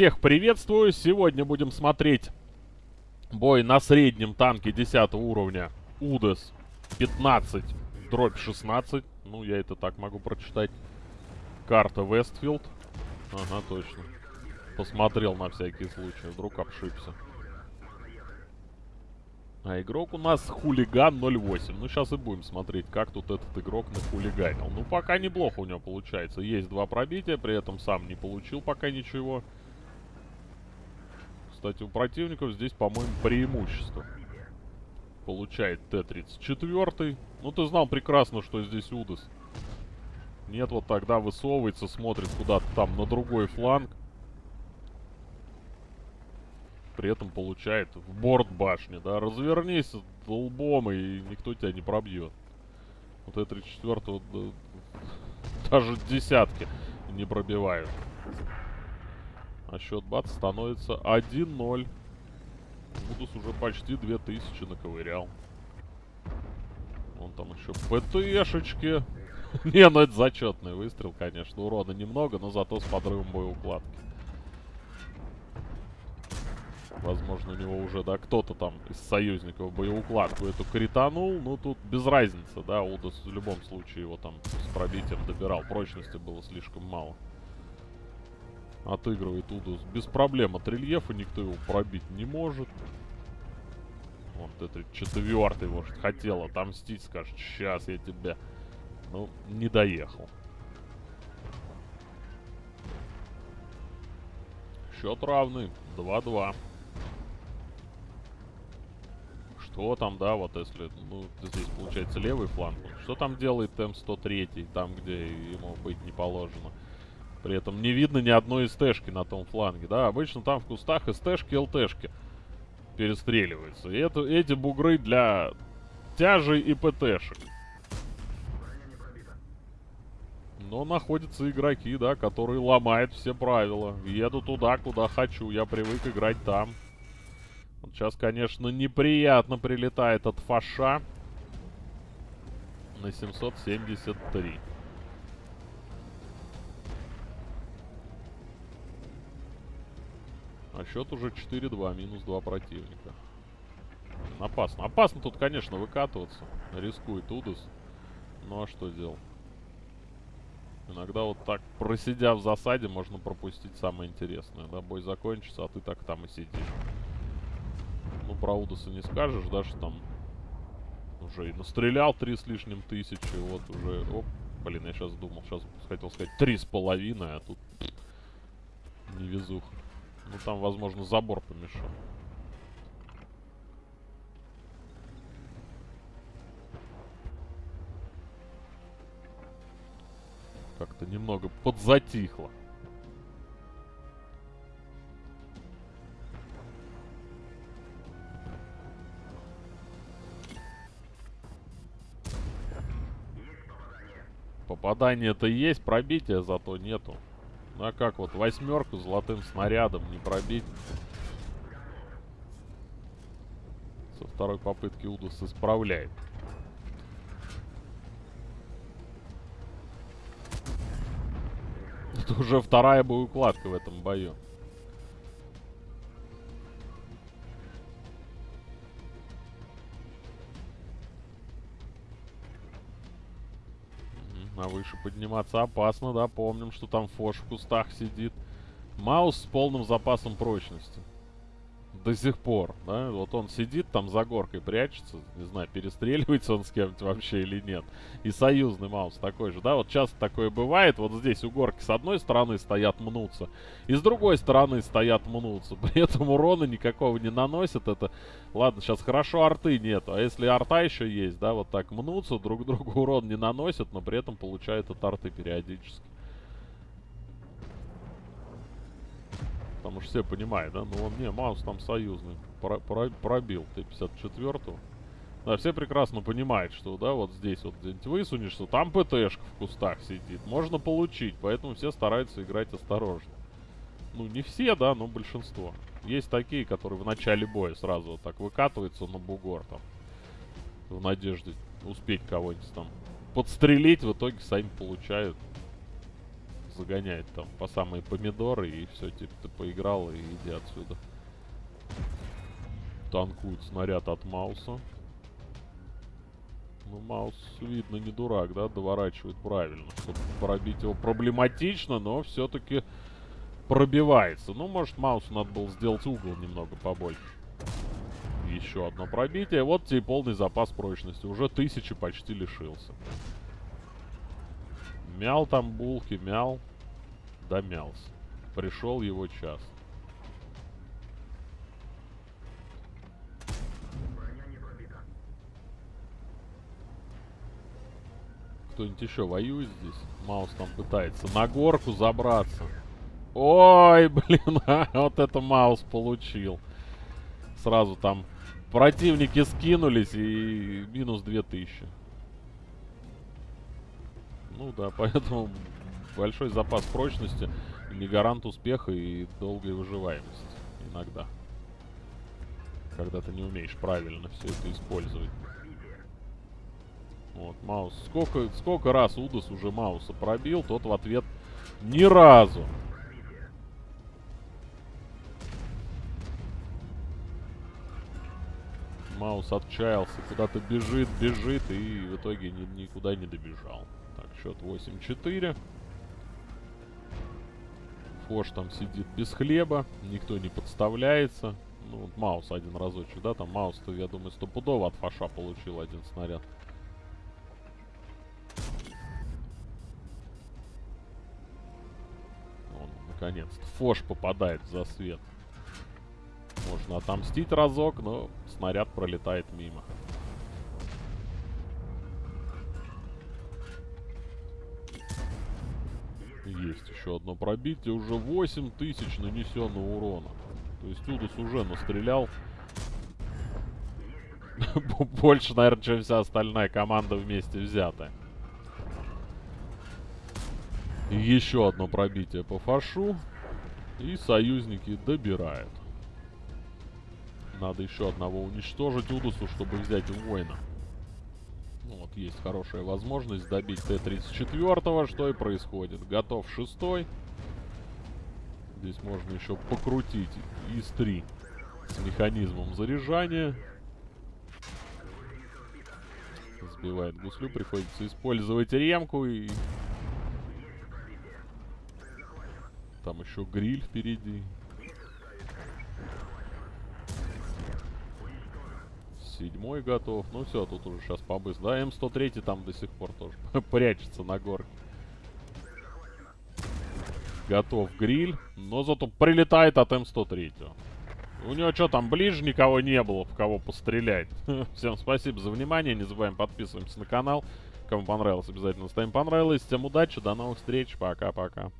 Всех приветствую. Сегодня будем смотреть бой на среднем танке 10 уровня УДС 15 дробь 16. Ну, я это так могу прочитать. Карта Westfield. Ага, точно. Посмотрел на всякий случай. Вдруг обшибся. А игрок у нас хулиган 08. Ну, сейчас и будем смотреть, как тут этот игрок нахулиганил. Ну, пока неплохо у него получается. Есть два пробития, при этом сам не получил пока ничего. Кстати, у противников здесь, по-моему, преимущество. Получает Т-34. Ну, ты знал прекрасно, что здесь Удас. Нет, вот тогда высовывается, смотрит куда-то там на другой фланг. При этом получает в борт башни, да. Развернись лбом, и никто тебя не пробьет. Вот Т-34 вот, даже десятки не пробивают. А счет бац становится 1-0. Будус уже почти 2000 наковырял. Вон там еще ПТшечки. Не, ну это зачетный выстрел, конечно. Урона немного, но зато с подрывом боеукладки. Возможно, у него уже, да, кто-то там из союзников боеукладку эту кританул. Ну, тут без разницы, да. Удас в любом случае его там с пробитием добирал. Прочности было слишком мало отыгрывает Удус без проблем от рельефа, никто его пробить не может. Вот это четвертый, может, хотел отомстить, скажет, сейчас я тебя... Ну, не доехал. Счет равный, 2-2. Что там, да, вот если, ну, здесь получается левый фланг. Что там делает М103, там, где ему быть не положено? При этом не видно ни одной СТшки на том фланге, да. Обычно там в кустах СТшки, ЛТшки перестреливаются. И это, эти бугры для тяжей и ПТшек. Но находятся игроки, да, которые ломают все правила. Еду туда, куда хочу. Я привык играть там. Вот сейчас, конечно, неприятно прилетает от фаша на 773. Счет уже 4-2, минус 2 противника. Опасно. Опасно тут, конечно, выкатываться. Рискует Удус. Ну а что делать? Иногда вот так, просидя в засаде, можно пропустить самое интересное. Да, бой закончится, а ты так там и сидишь. Ну, про Удуса не скажешь, да, что там уже и настрелял три с лишним тысячи. Вот уже... Оп, блин, я сейчас думал, сейчас хотел сказать три с половиной, а тут невезуха. Ну там, возможно, забор помешал. Как-то немного подзатихло. Попадание-то есть, пробития зато нету. А как вот восьмерку золотым снарядом не пробить? Со второй попытки Удас исправляет. Это уже вторая боеукладка в этом бою. А выше подниматься опасно, да. Помним, что там Фош в кустах сидит. Маус с полным запасом прочности. До сих пор, да. Вот он сидит там за горкой, прячется. Не знаю, перестреливается он с кем-то вообще или нет. И союзный маус такой же, да. Вот часто такое бывает. Вот здесь у горки с одной стороны стоят мнутся. И с другой стороны стоят мнутся. При этом урона никакого не наносят. Это, ладно, сейчас хорошо арты нету. А если арта еще есть, да, вот так мнутся, друг другу урон не наносят, но при этом получают от арты периодически. Потому что все понимают, да? Ну, он, не, Маус там союзный. Про, про, пробил Т-54. Да, все прекрасно понимают, что, да, вот здесь вот где-нибудь высунешься, там ПТшка в кустах сидит. Можно получить, поэтому все стараются играть осторожно. Ну, не все, да, но большинство. Есть такие, которые в начале боя сразу вот так выкатываются на бугор там. В надежде успеть кого-нибудь там подстрелить, в итоге сами получают загоняет там по самые помидоры и все, типа, ты поиграл и иди отсюда. Танкует снаряд от Мауса. Ну, Маус, видно, не дурак, да, доворачивает правильно. Чтобы пробить его проблематично, но все-таки пробивается. Ну, может, Маусу надо было сделать угол немного побольше. Еще одно пробитие. Вот тебе полный запас прочности. Уже тысячи почти лишился. Мял там булки, мял. Домялся. Пришел его час. Кто-нибудь еще воюет здесь? Маус там пытается на горку забраться. Ой, блин, а, вот это Маус получил. Сразу там противники скинулись и минус 2000. Ну да, поэтому большой запас прочности не гарант успеха и долгой выживаемости иногда. Когда ты не умеешь правильно все это использовать. Вот, Маус. Сколько, сколько раз Удас уже Мауса пробил, тот в ответ ни разу. Маус отчаялся, куда-то бежит, бежит и в итоге ни, никуда не добежал. Так, счет 8-4. Фош там сидит без хлеба, никто не подставляется. Ну, вот Маус один разочек, да, там Маус-то, я думаю, стопудово от Фоша получил один снаряд. Он, наконец-то, Фош попадает в засвет. Можно отомстить разок, но снаряд пролетает мимо. Есть еще одно пробитие. Уже 8000 нанесенного урона. То есть Удус уже настрелял. Больше, наверное, чем вся остальная команда вместе взятая. еще одно пробитие по фашу. И союзники добирают. Надо еще одного уничтожить Удусу, чтобы взять воина. Вот есть хорошая возможность добить Т-34, что и происходит. Готов шестой. Здесь можно еще покрутить ИС-3 с механизмом заряжания. Сбивает гуслю, приходится использовать ремку и... Там еще гриль впереди. Седьмой готов. Ну все, тут уже сейчас побыс. Да, М103 там до сих пор тоже прячется на горке. Готов гриль. Но зато прилетает от М103. У него что там, ближе никого не было, в кого пострелять. Всем спасибо за внимание. Не забываем подписываемся на канал. Кому понравилось, обязательно ставим понравилось. Всем удачи, до новых встреч. Пока-пока.